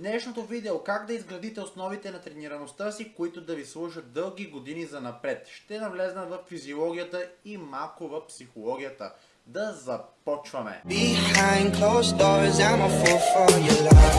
днешното видео как да изградите основите на тренираността си, които да ви служат дълги години за напред. Ще навлезна в физиологията и малко в психологията. Да започваме! Doors, I'm a fool for your love.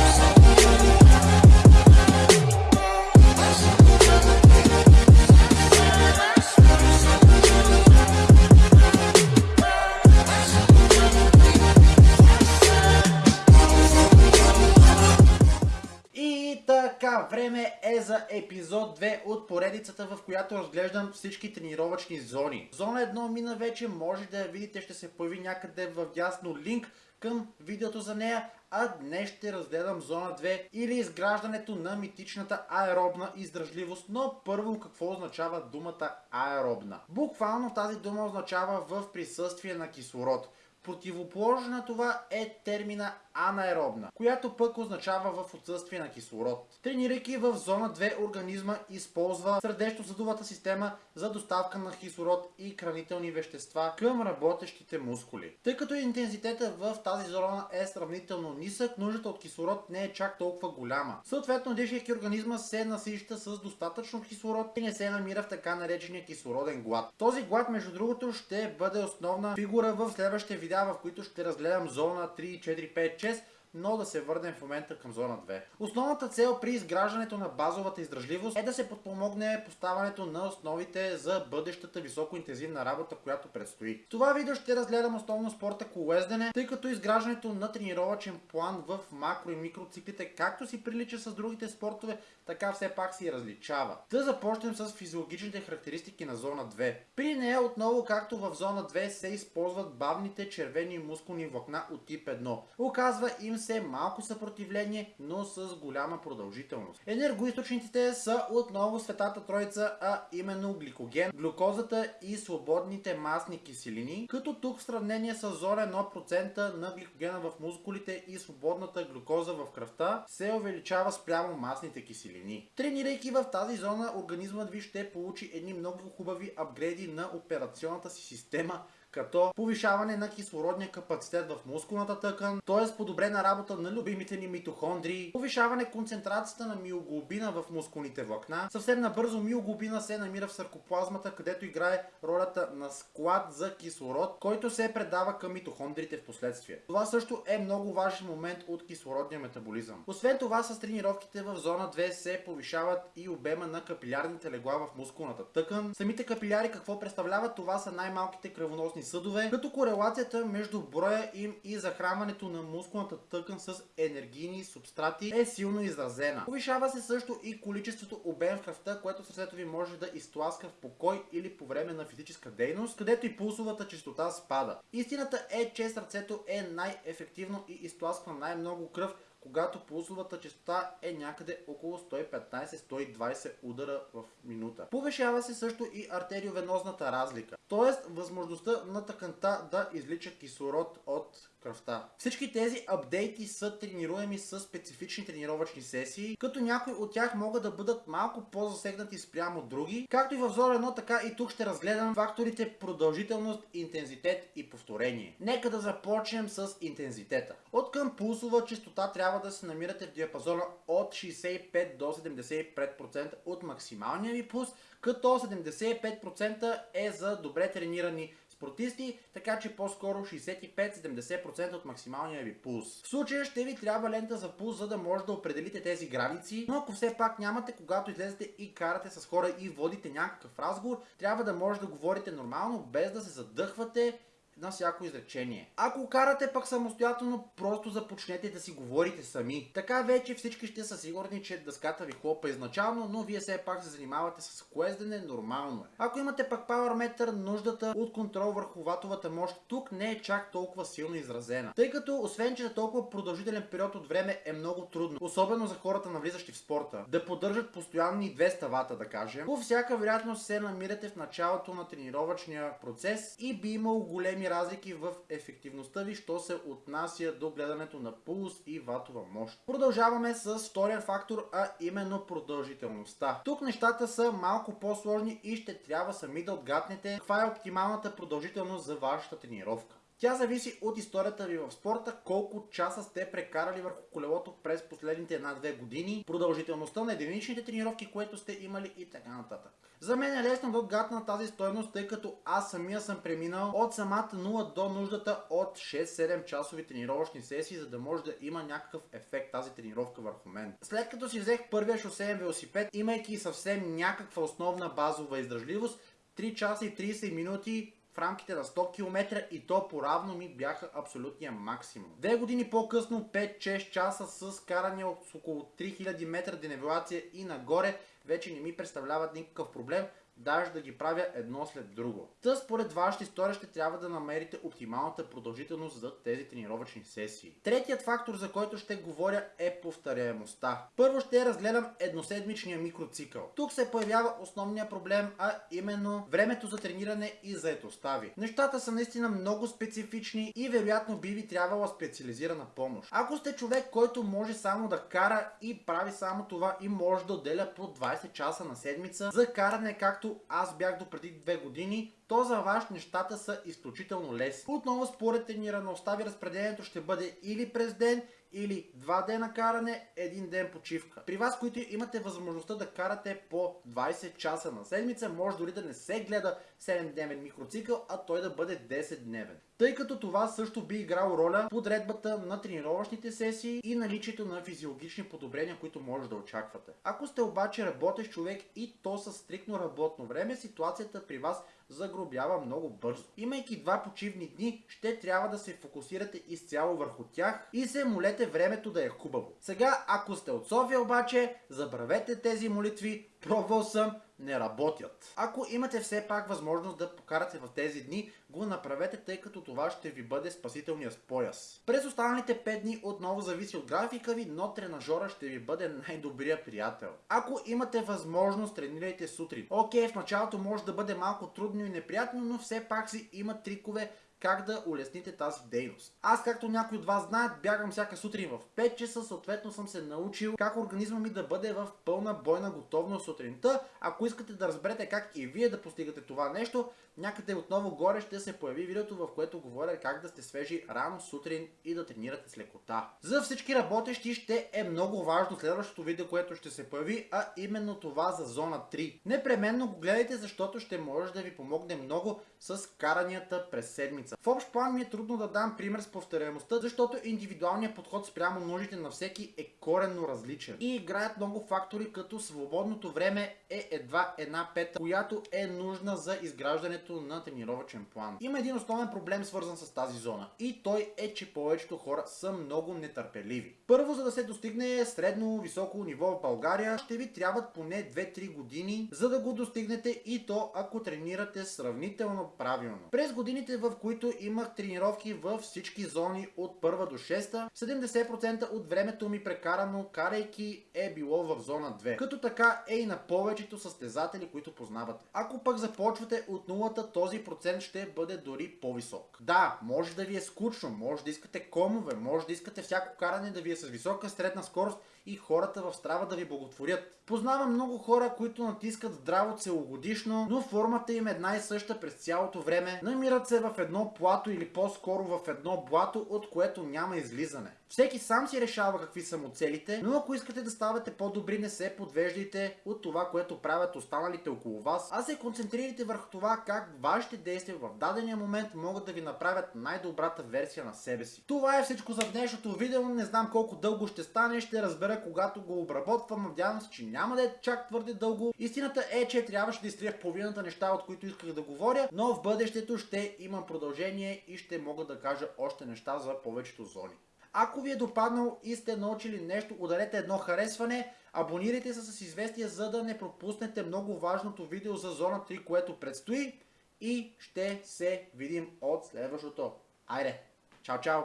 За епизод 2 от поредицата, в която разглеждам всички тренировъчни зони. Зона 1 мина вече, може да я видите, ще се появи някъде в дясно линк към видеото за нея, а днес ще разгледам зона 2 или изграждането на митичната аеробна издръжливост, но първо какво означава думата аеробна? Буквално тази дума означава в присъствие на кислород. Противоположна на това е термина анаеробна, която пък означава в отсъствие на кислород. Тренирайки в зона 2 организма използва сърдечно-съдовата система за доставка на кислород и хранителни вещества към работещите мускули. Тъй като интензитета в тази зона е сравнително нисък, нуждата от кислород не е чак толкова голяма. Съответно, дишайки организма се насища с достатъчно кислород и не се намира в така наречения кислороден глад. Този глад, между другото, ще бъде основна фигура в следващите видеа, в които ще разгледам зона 3, 4, 5, 6, но да се върнем в момента към зона 2. Основната цел при изграждането на базовата издръжливост е да се подпомогне поставането на основите за бъдещата високоинтензивна работа, която предстои. В това видео ще разгледам основно спорта колездене, тъй като изграждането на тренировачен план в макро и микроциклите, както си прилича с другите спортове, така все пак си различава. Да започнем с физиологичните характеристики на зона 2. При нея отново, както в зона 2, се използват бавните червени мускулни влакна от тип 1. Оказва им се малко съпротивление, но с голяма продължителност. Енергоисточниците са отново светата троица, а именно гликоген, глюкозата и свободните масни киселини, като тук в сравнение с зона 1% на гликогена в мускулите и свободната глюкоза в кръвта се увеличава спрямо масните киселини. Тренирайки в тази зона, организмът ви ще получи едни много хубави апгрейди на операционната си система, като повишаване на кислородния капацитет в мускулната тъкан, т.е. подобрена работа на любимите ни митохондрии, повишаване концентрацията на миоглобина в мускулните влакна. Съвсем набързо миоглобина се намира в саркоплазмата, където играе ролята на склад за кислород, който се предава към митохондрите в последствие. Това също е много важен момент от кислородния метаболизъм. Освен това, с тренировките в зона 2 се повишават и обема на капилярните легла в мускулната тъкан. Самите капиляри какво представляват? Това са най-малките кръвоносни съдове, като корелацията между броя им и захранването на мускулната тъкан с енергийни субстрати е силно изразена. Повишава се също и количеството обем в кръвта, което сърцето ви може да изтласка в покой или по време на физическа дейност, където и пулсовата частота спада. Истината е, че сърцето е най-ефективно и изтласква най-много кръв, когато пулсовата частота е някъде около 115-120 удара в минута. Повишава се също и артериовенозната разлика, т.е. възможността на тъканта да излича кислород от кръвта. Всички тези апдейти са тренируеми с специфични тренировъчни сесии, като някои от тях могат да бъдат малко по-засегнати спрямо други, както и в зона 1, така и тук ще разгледам факторите продължителност, интензитет и повторение. Нека да започнем с интензитета. От към пулсова частота трябва да се намирате в диапазона от 65 до 75% от максималния ви пулс, като 75% е за добре тренирани спортисти, така че по-скоро 65-70% от максималния ви пулс. В случая ще ви трябва лента за пулс, за да може да определите тези граници, но ако все пак нямате, когато излезете и карате с хора и водите някакъв разговор, трябва да може да говорите нормално, без да се задъхвате на всяко изречение. Ако карате пък самостоятелно, просто започнете да си говорите сами. Така вече всички ще са сигурни, че дъската ви хлопа изначално, но вие все пак се занимавате с коездене, нормално е. Ако имате пък Power нуждата от контрол върху ватовата мощ тук не е чак толкова силно изразена. Тъй като, освен че за толкова продължителен период от време е много трудно, особено за хората навлизащи в спорта, да поддържат постоянни 200 вата, да кажем, по всяка вероятност се намирате в началото на тренировъчния процес и би имало големи разлики в ефективността ви, що се отнася до гледането на пулс и ватова мощ. Продължаваме с втория фактор, а именно продължителността. Тук нещата са малко по-сложни и ще трябва сами да отгаднете каква е оптималната продължителност за вашата тренировка. Тя зависи от историята ви в спорта, колко часа сте прекарали върху колелото през последните една-две години, продължителността на единичните тренировки, което сте имали и така нататък. За мен е лесно да гатна тази стойност, тъй като аз самия съм преминал от самата 0 до нуждата от 6-7 часови тренировъчни сесии, за да може да има някакъв ефект тази тренировка върху мен. След като си взех първия шосеен велосипед, имайки съвсем някаква основна базова издръжливост, 3 часа и 30 минути в рамките на 100 км и то поравно ми бяха абсолютния максимум. Две години по-късно 5-6 часа с каране от около 3000 метра денивелация и нагоре вече не ми представляват никакъв проблем, даже да ги правя едно след друго. Та според вашата история ще трябва да намерите оптималната продължителност за тези тренировъчни сесии. Третият фактор, за който ще говоря е повторяемостта. Първо ще разгледам едноседмичния микроцикъл. Тук се появява основния проблем, а именно времето за трениране и заетостта ви. Нещата са наистина много специфични и вероятно би ви трябвала специализирана помощ. Ако сте човек, който може само да кара и прави само това и може да отделя по 20 часа на седмица за каране както аз бях до преди две години, то за вас нещата са изключително лесни. Отново според тренираността ви разпределението ще бъде или през ден, или два дена каране, един ден почивка. При вас, които имате възможността да карате по 20 часа на седмица, може дори да не се гледа 7-дневен микроцикъл, а той да бъде 10-дневен. Тъй като това също би играл роля подредбата на тренировъчните сесии и наличието на физиологични подобрения, които може да очаквате. Ако сте обаче работещ човек и то с стрикно работно време, ситуацията при вас загробява много бързо. Имайки два почивни дни, ще трябва да се фокусирате изцяло върху тях и се молете времето да е хубаво. Сега, ако сте от София обаче, забравете тези молитви, пробвал съм, не работят. Ако имате все пак възможност да покарате в тези дни, го направете, тъй като това ще ви бъде спасителният пояс. През останалите 5 дни отново зависи от графика ви, но тренажора ще ви бъде най-добрият приятел. Ако имате възможност, тренирайте сутрин. Окей, в началото може да бъде малко трудно и неприятно, но все пак си има трикове, как да улесните тази дейност. Аз, както някои от вас знаят, бягам всяка сутрин в 5 часа, съответно съм се научил как организма ми да бъде в пълна бойна готовност сутринта. Ако искате да разберете как и вие да постигате това нещо, някъде отново горе ще се появи видеото, в което говоря как да сте свежи рано сутрин и да тренирате с лекота. За всички работещи ще е много важно следващото видео, което ще се появи, а именно това за зона 3. Непременно го гледайте, защото ще може да ви помогне много с каранията през седмица. В общ план ми е трудно да дам пример с повторяемостта, защото индивидуалният подход спрямо нуждите на всеки е коренно различен. И играят много фактори, като свободното време е едва една пета, която е нужна за изграждането на тренировачен план. Има един основен проблем свързан с тази зона и той е, че повечето хора са много нетърпеливи. Първо, за да се достигне средно високо ниво в България, ще ви трябват поне 2-3 години, за да го достигнете и то ако тренирате сравнително правилно. През годините, в които имах тренировки във всички зони от първа до 6, 70% от времето ми прекарано карайки е било в зона 2. Като така е и на повечето състезатели, които познавате. Ако пък започвате от нулата, този процент ще бъде дори по-висок. Да, може да ви е скучно, може да искате комове, може да искате всяко каране да ви е с висока средна скорост и хората в страва да ви благотворят. Познавам много хора, които натискат здраво целогодишно, но формата им е една и съща през цялото време. Намират се в едно плато или по-скоро в едно блато, от което няма излизане. Всеки сам си решава какви са му целите, но ако искате да ставате по-добри, не се подвеждайте от това, което правят останалите около вас, а се концентрирайте върху това как вашите действия в дадения момент могат да ви направят най-добрата версия на себе си. Това е всичко за днешното видео, не знам колко дълго ще стане, ще разбера когато го обработвам, надявам се, че няма да е чак твърде дълго. Истината е, че трябваше да изтрия половината неща, от които исках да говоря, но в бъдещето ще имам продължение и ще мога да кажа още неща за повечето зони. Ако ви е допаднал и сте научили нещо, ударете едно харесване, абонирайте се с известия, за да не пропуснете много важното видео за зона 3, което предстои и ще се видим от следващото. Айде! Чао, чао!